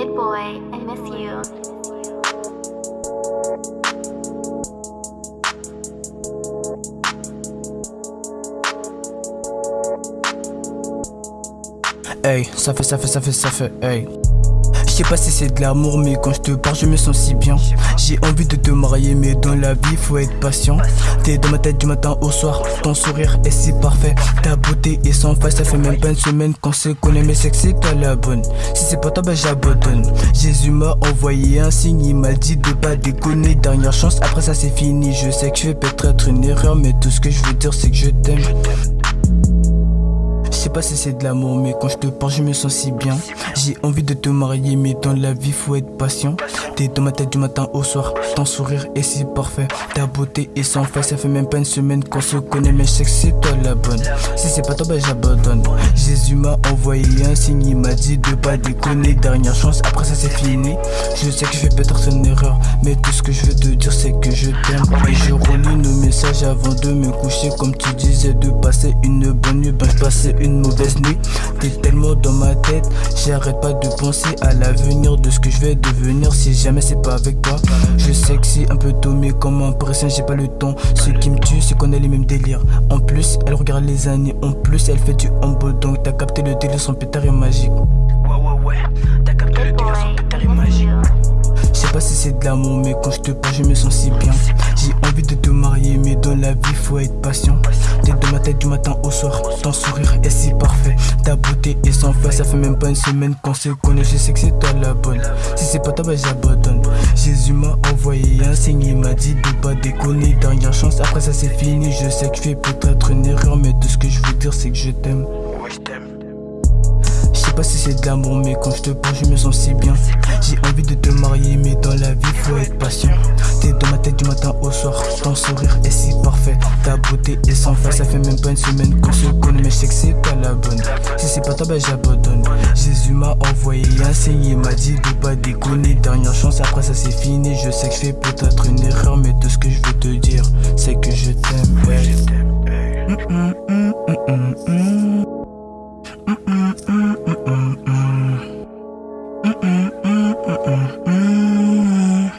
Good boy, I miss you. Ay, suffer, suffer, suffer, suffer, ay. Sais pas si c'est de l'amour, mais quand je te parle, je me sens si bien. J'ai envie de te marier, mais dans la vie, faut être patient. T'es dans ma tête du matin au soir, ton sourire est si parfait. Ta beauté est sans faille, ça fait même pas une semaine qu'on se connaît, mais c'est que c'est toi la bonne. Si c'est pas toi, ben j'abandonne. Jésus m'a envoyé un signe, il m'a dit de pas déconner. Dernière chance, après ça c'est fini. Je sais que je vais peut-être être une erreur, mais tout ce que je veux dire, c'est que je t'aime. Je sais pas si c'est de l'amour, mais quand je te parle, je me sens si bien. J'ai envie de te marier, mais dans la vie, faut être patient. T'es dans ma tête du matin au soir, ton sourire est si parfait. Ta beauté est sans faille, ça fait même pas une semaine qu'on se connaît, mais je sais que c'est toi la bonne. Si c'est pas toi, bah j'abandonne. Jésus m'a envoyé un signe, il m'a dit de pas déconner. Dernière chance, après ça c'est fini. Je sais que je fais peut-être une erreur, mais tout que je veux te dire, c'est que je t'aime. Et je relis nos messages avant de me coucher, comme tu disais, de passer une bonne nuit. Ben, je passais une mauvaise nuit. T'es tellement dans ma tête, j'arrête pas de penser à l'avenir de ce que je vais devenir si jamais c'est pas avec toi. Je sais que c'est un peu tôt, mais comme un pression, j'ai pas le temps. Ce qui me tue, c'est qu'on a les mêmes délires. En plus, elle regarde les années, en plus, elle fait du humble, donc t'as capté le délire, son pétard est magique. Ouais, ouais, ouais, t'as capté le délire, son pétard est magique. Je sais pas si c'est de l'amour, mais quand je te parle, je me sens si bien. J'ai envie de te marier, mais dans la vie, faut être patient. T'es dans ma tête du matin au soir, ton sourire est si parfait. Ta beauté est sans faille, ça fait même pas une semaine qu'on se connaît. Je sais que c'est toi la bonne. Si c'est pas toi, bah j'abandonne. Jésus m'a envoyé un signe, il m'a dit de pas déconner. Dernière chance, après ça c'est fini. Je sais que je fais peut-être une erreur, mais tout ce que je veux dire, c'est que je t'aime. Je t'aime. Je sais pas si c'est de l'amour, mais quand je te parle, je me sens si bien. Si parfait. Ta beauté est sans faille, ça fait même pas une semaine qu'on se connaît, mais je sais que c'est toi la bonne. Si c'est pas toi, bah j'abandonne. Jésus m'a envoyé un signe, il m'a dit de pas déconner. Dernière chance, après ça c'est fini. Je sais que je fais peut-être une erreur, mais tout ce que je veux te dire, c'est que je t'aime. Ouais. Mm, mm, mm, mm, mm, mm. Mm, mm, mm, mm, mm, mm. Mm, mm, mm, mm, mm, mm.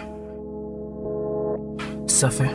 Ça fait.